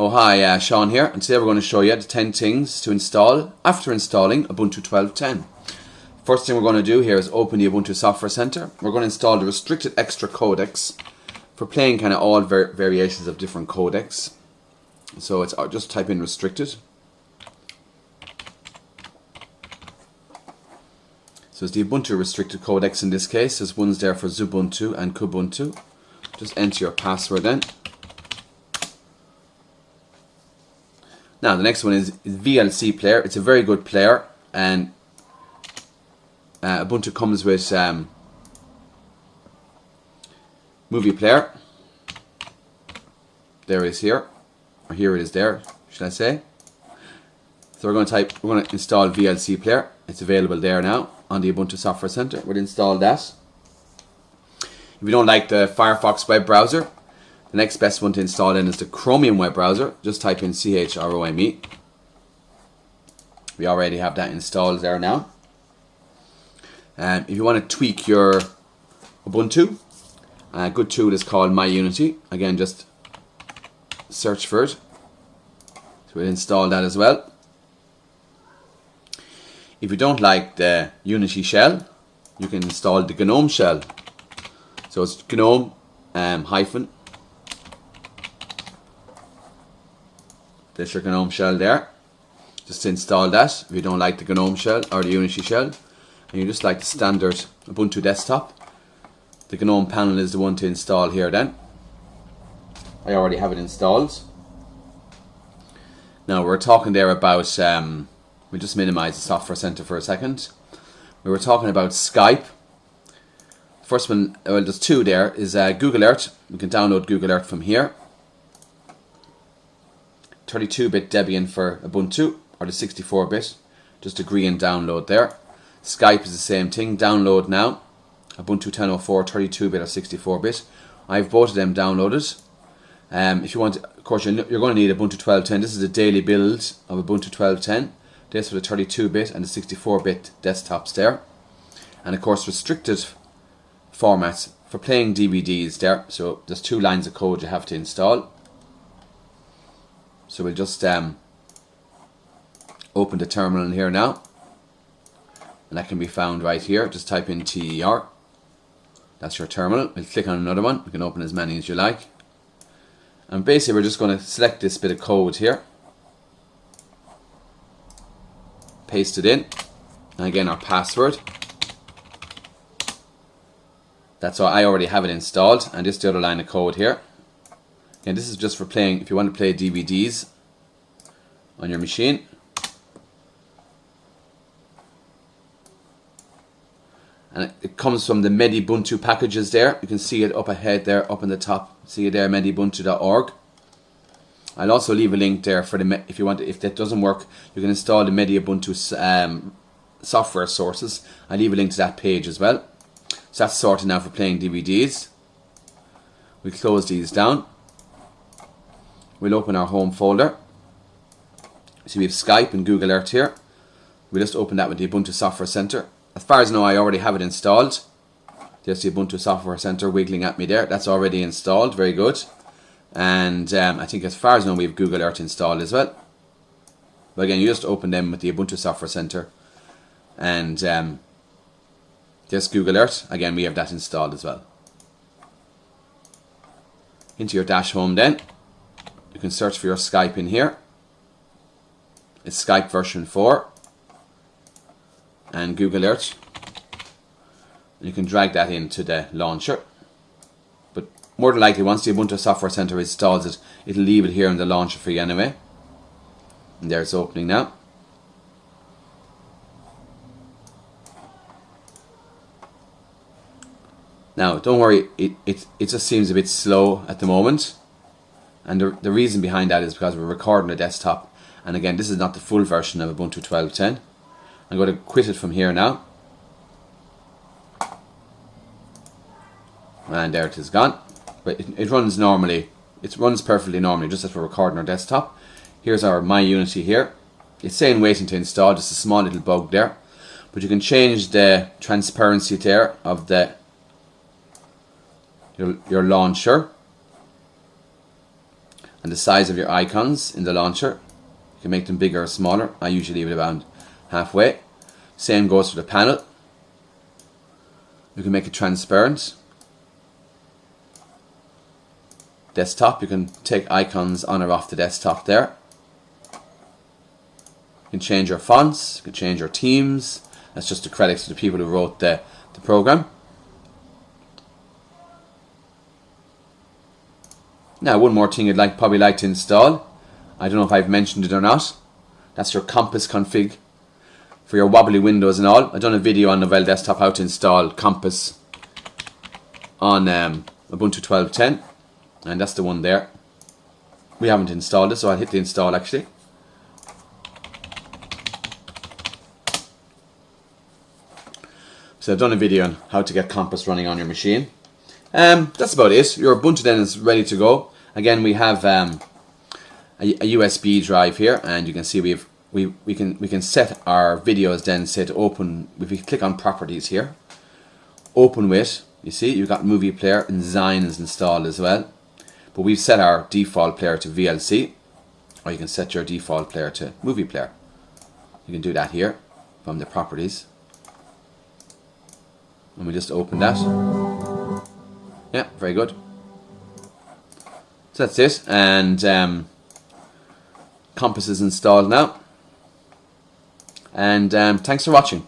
Oh hi, uh, Sean here, and today we're going to show you the 10 things to install after installing Ubuntu 12.10. First thing we're going to do here is open the Ubuntu Software Center. We're going to install the restricted extra codecs for playing kind of all var variations of different codecs. So it's uh, just type in restricted. So it's the Ubuntu restricted codecs in this case. There's ones there for Xubuntu and Kubuntu. Just enter your password then. Now the next one is, VLC player. It's a very good player and uh, Ubuntu comes with um, movie player. There it is here, or here it is there, should I say? So we're going to type, we're going to install VLC player. It's available there now on the Ubuntu Software Center. We'll install that. If you don't like the Firefox web browser, the next best one to install in is the Chromium web browser. Just type in C-H-R-O-M-E. We already have that installed there now. Um, if you want to tweak your Ubuntu, a good tool is called MyUnity. Again, just search for it. So we'll install that as well. If you don't like the Unity shell, you can install the GNOME shell. So it's GNOME um, hyphen There's your GNOME shell there. Just install that if you don't like the GNOME shell or the Unity shell and you just like the standard Ubuntu desktop. The GNOME panel is the one to install here then. I already have it installed. Now we're talking there about, um, we'll just minimize the software center for a second. We were talking about Skype. First one, well there's two there, is uh, Google Earth. We can download Google Earth from here. 32-bit Debian for Ubuntu or the 64-bit. Just agree and download there. Skype is the same thing. Download now. Ubuntu 1004 32-bit or 64-bit. I have both of them downloaded. Um, if you want, of course, you're, you're going to need Ubuntu 12.10. This is a daily build of Ubuntu 12.10. This for the 32-bit and the 64-bit desktops there. And of course, restricted formats for playing DVDs there. So there's two lines of code you have to install. So we'll just um, open the terminal in here now. And that can be found right here. Just type in TER. That's your terminal. We'll click on another one. You can open as many as you like. And basically we're just going to select this bit of code here. Paste it in. And again our password. That's all. I already have it installed. And just the other line of code here. And this is just for playing, if you want to play DVDs on your machine. And it comes from the Medibuntu packages there. You can see it up ahead there, up in the top. See it there, medibuntu.org. I'll also leave a link there for the if you want. If that doesn't work, you can install the Medibuntu um, software sources. I'll leave a link to that page as well. So that's sorted now for playing DVDs. We close these down we'll open our home folder. So we have Skype and Google Earth here. We'll just open that with the Ubuntu Software Center. As far as I know, I already have it installed. There's the Ubuntu Software Center wiggling at me there. That's already installed. Very good. And um, I think as far as I know, we have Google Earth installed as well. But again, you just open them with the Ubuntu Software Center. And um, there's Google Earth. Again, we have that installed as well. Into your dash home then. You can search for your Skype in here. It's Skype version 4 and Google Earth. You can drag that into the launcher. But more than likely, once the Ubuntu Software Center installs it, it'll leave it here in the launcher for you anyway. And there it's opening now. Now, don't worry, it, it, it just seems a bit slow at the moment. And the, the reason behind that is because we're recording a desktop. And again, this is not the full version of Ubuntu 12.10. I'm going to quit it from here now. And there it is gone. But it, it runs normally. It runs perfectly normally, just as we're recording our desktop. Here's our My Unity here. It's saying waiting to install, just a small little bug there. But you can change the transparency there of the your, your launcher and the size of your icons in the launcher. You can make them bigger or smaller. I usually leave it around halfway. Same goes for the panel. You can make it transparent. Desktop, you can take icons on or off the desktop there. You can change your fonts, you can change your teams. That's just the credits to the people who wrote the, the program. Now, one more thing you'd like probably like to install. I don't know if I've mentioned it or not. That's your Compiz config for your wobbly windows and all. I've done a video on Novell Desktop how to install Compiz on um, Ubuntu 12.10 and that's the one there. We haven't installed it so I'll hit the install actually. So I've done a video on how to get Compiz running on your machine. Um, that's about it. Your Ubuntu then is ready to go. Again, we have um, a, a, USB drive here, and you can see we've we we can we can set our videos then say to open. If we click on properties here, open with. You see, you've got movie player and Xine is installed as well. But we've set our default player to VLC, or you can set your default player to movie player. You can do that here from the properties. And we just open that. Yeah, very good. So that's it. And um, Compiz is installed now. And um, thanks for watching.